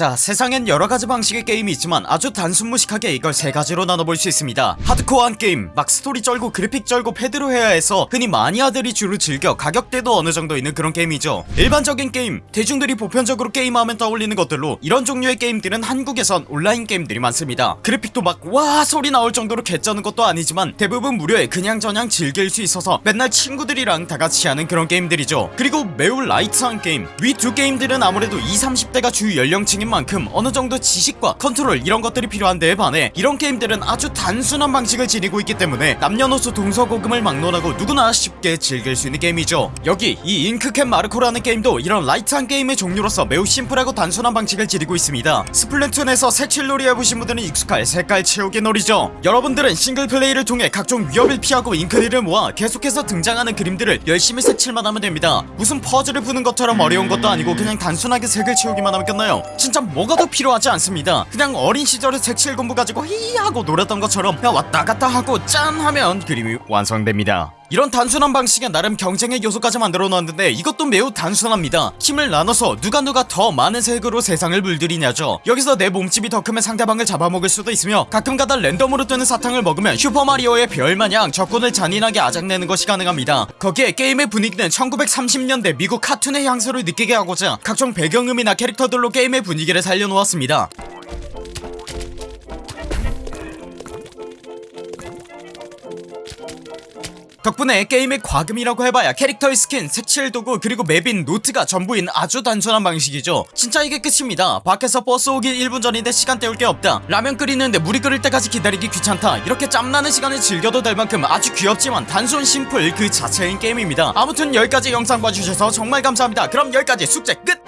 자 세상엔 여러가지 방식의 게임이 있지만 아주 단순무식하게 이걸 세가지로 나눠볼 수 있습니다. 하드코어한 게임 막 스토리 쩔고 그래픽 쩔고 패드로 해야 해서 흔히 마니아들이 주로 즐겨 가격대도 어느정도 있는 그런 게임이죠. 일반적인 게임 대중들이 보편적으로 게임하면 떠올리는 것들로 이런 종류의 게임들은 한국에선 온라인 게임들이 많습니다. 그래픽도 막 와 소리 나올 정도로 개쩌는 것도 아니지만 대부분 무료에 그냥저냥 즐길 수 있어서 맨날 친구들이랑 다같이 하는 그런 게임들이죠. 그리고 매우 light한 게임 위 두 게임들은 아무래도 20, 30대가 주 연령층인 만큼 어느정도 지식과 컨트롤 이런 것들이 필요한 데에 반해 이런 게임들은 아주 단순한 방식을 지니고 있기 때문에 남녀노소 동서고금을 막론하고 누구나 쉽게 즐길 수 있는 게임이죠. 여기 이 잉크캡 마르코라는 게임도 이런 light한 게임의 종류로서 매우 심플하고 단순한 방식을 지니고 있습니다. 스플래툰에서 색칠놀이 해보신 분들은 익숙할 색깔 채우기 놀이죠. 여러분들은 single play를 통해 각종 위협을 피하고 잉크를 모아 계속해서 등장하는 그림들을 열심히 색칠만 하면 됩니다. 무슨 퍼즐을 푸는 것처럼 어려운 것도 아니고 그냥 단순하게 색을 채우기만 하면 끝나요. 진짜 뭐가 더 필요하지 않습니다. 그냥 어린 시절에 색칠 공부 가지고 히히 하고 놀았던 것처럼 그냥 왔다 갔다 하고 짠 하면 그림이 완성됩니다 이런 단순한 방식에 나름 경쟁의 요소까지 만들어 놓았는데 이것도 매우 단순합니다. 힘을 나눠서 누가 누가 더 많은 색으로 세상을 물들이냐죠. 여기서 내 몸집이 더 크면 상대방을 잡아먹을 수도 있으며 가끔가다 랜덤으로 뜨는 사탕을 먹으면 슈퍼마리오의 별마냥 적군을 잔인하게 아작내는 것이 가능합니다. 거기에 게임의 분위기는 1930년대 미국 카툰의 향수를 느끼게 하고자 각종 배경음이나 캐릭터들로 게임의 분위기를 살려놓았습니다 덕분에 게임의 과금이라고 해봐야 캐릭터의 스킨, 색칠 도구 그리고 map인 노트가 전부인 아주 단순한 방식이죠. 진짜 이게 끝입니다. 밖에서 버스 오기 1분 전인데 시간 때울 게 없다. 라면 끓이는데 물이 끓을 때까지 기다리기 귀찮다. 이렇게 짬나는 시간을 즐겨도 될 만큼 아주 귀엽지만 단순 심플 그 자체인 게임입니다. 아무튼 여기까지 영상 봐주셔서 정말 감사합니다. 그럼 여기까지 숙제 끝!